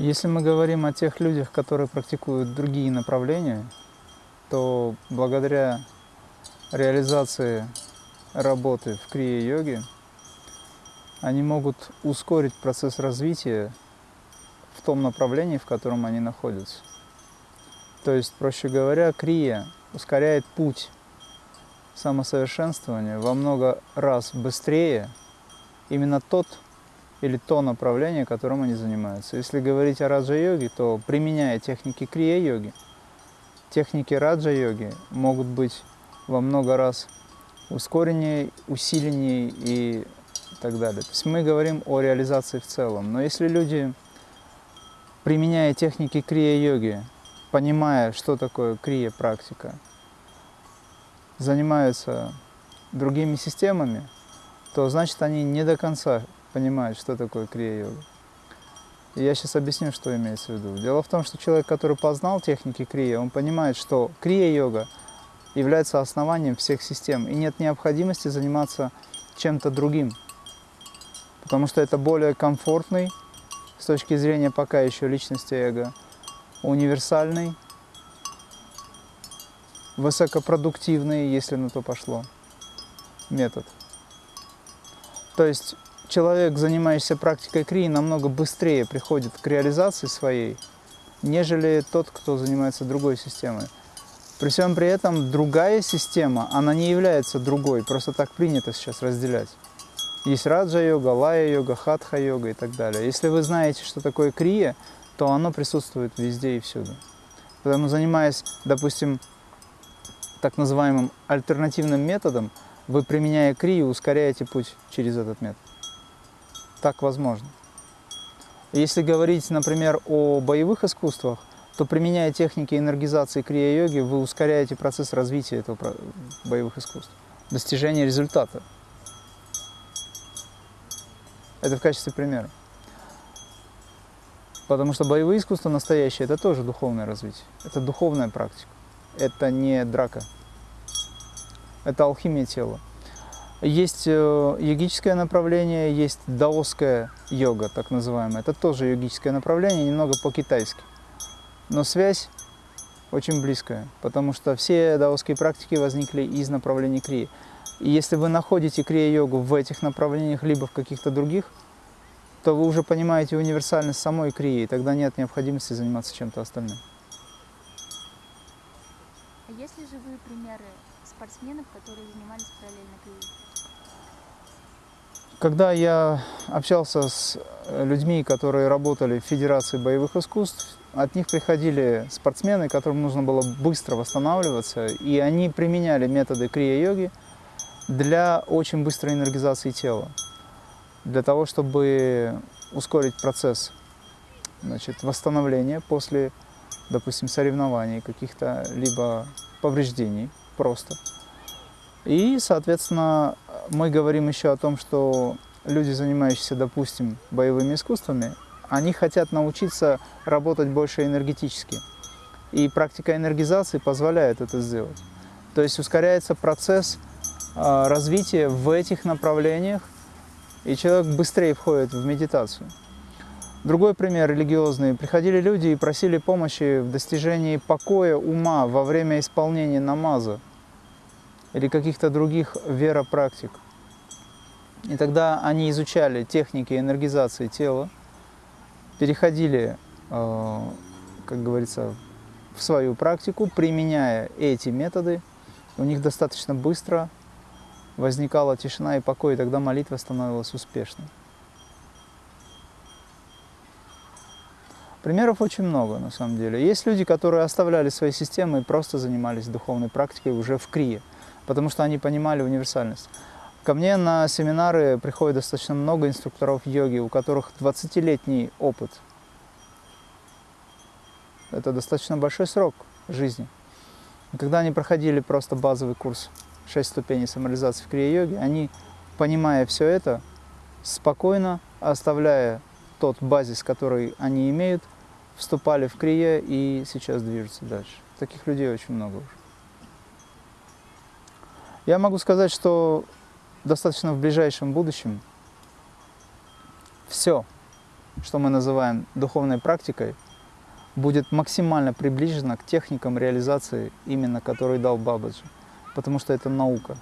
Если мы говорим о тех людях, которые практикуют другие направления, то благодаря реализации работы в крия-йоге они могут ускорить процесс развития в том направлении, в котором они находятся. То есть, проще говоря, крия ускоряет путь самосовершенствования во много раз быстрее именно тот или то направление, которым они занимаются. Если говорить о раджа-йоге, то применяя техники крия-йоги, техники раджа-йоги могут быть во много раз ускореннее, усиленнее и так далее. То есть мы говорим о реализации в целом. Но если люди, применяя техники крия-йоги, понимая, что такое крия-практика, занимаются другими системами, то значит они не до конца понимают, что такое крия-йога. И я сейчас объясню, что имеется в виду. Дело в том, что человек, который познал техники крия, он понимает, что крия-йога является основанием всех систем, и нет необходимости заниматься чем-то другим, потому что это более комфортный, с точки зрения пока еще личности эго, универсальный, высокопродуктивный, если на то пошло, метод. То есть человек, занимающийся практикой крии, намного быстрее приходит к реализации своей, нежели тот, кто занимается другой системой. При всем при этом другая система, она не является другой, просто так принято сейчас разделять. Есть раджа-йога, лая-йога, хатха-йога и так далее. Если вы знаете, что такое крия, то оно присутствует везде и всюду. Поэтому, занимаясь, допустим, так называемым альтернативным методом, вы, применяя крию, ускоряете путь через этот метод. Так возможно. Если говорить, например, о боевых искусствах, то применяя техники энергизации крия-йоги, вы ускоряете процесс развития этого боевых искусств, достижения результата. Это в качестве примера. Потому что боевые искусства настоящие – это тоже духовное развитие. Это духовная практика. Это не драка. Это алхимия тела. Есть э, йогическое направление, есть даосская йога, так называемая. Это тоже йогическое направление, немного по-китайски. Но связь очень близкая, потому что все даосские практики возникли из направлений крии. И если вы находите крия-йогу в этих направлениях, либо в каких-то других, то вы уже понимаете универсальность самой крии, и тогда нет необходимости заниматься чем-то остальным. А есть ли живые примеры спортсменов, которые занимались параллельно крией? Когда я общался с э, людьми, которые работали в Федерации боевых искусств, от них приходили спортсмены, которым нужно было быстро восстанавливаться, и они применяли методы крия-йоги для очень быстрой энергизации тела, для того, чтобы ускорить процесс значит, восстановления после, допустим, соревнований, каких-то либо повреждений просто. И, соответственно, мы говорим еще о том, что люди, занимающиеся, допустим, боевыми искусствами, они хотят научиться работать больше энергетически. И практика энергизации позволяет это сделать. То есть ускоряется процесс а, развития в этих направлениях, и человек быстрее входит в медитацию. Другой пример религиозный. Приходили люди и просили помощи в достижении покоя ума во время исполнения намаза или каких-то других веропрактик. И тогда они изучали техники энергизации тела, переходили, э, как говорится, в свою практику, применяя эти методы. У них достаточно быстро возникала тишина и покой, и тогда молитва становилась успешной. Примеров очень много, на самом деле. Есть люди, которые оставляли свои системы и просто занимались духовной практикой уже в крие потому что они понимали универсальность. Ко мне на семинары приходит достаточно много инструкторов йоги, у которых 20-летний опыт. Это достаточно большой срок жизни. Когда они проходили просто базовый курс 6 ступеней самореализации в крия-йоге, они, понимая все это, спокойно, оставляя тот базис, который они имеют, вступали в крия и сейчас движутся дальше. Таких людей очень много уже. Я могу сказать, что достаточно в ближайшем будущем все, что мы называем духовной практикой, будет максимально приближена к техникам реализации, именно которые дал Бабаджи. Потому что это наука.